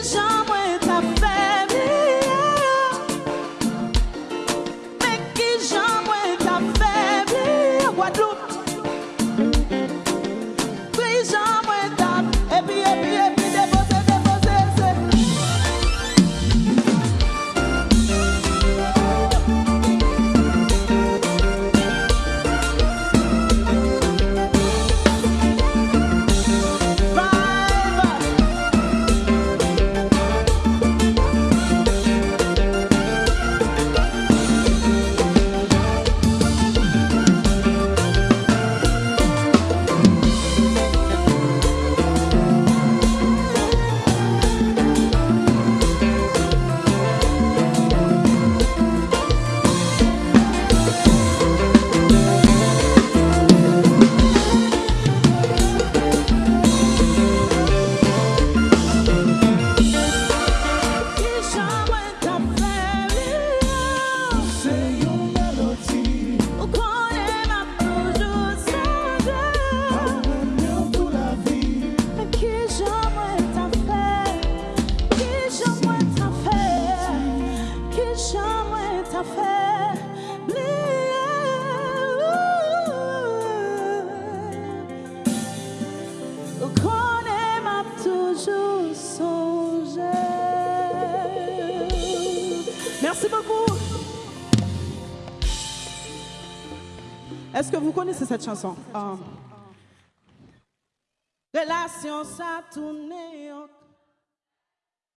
is on. Qu'on aime à toujours songer. Merci beaucoup. Est-ce que vous connaissez cette chanson? De ah. la science à tourné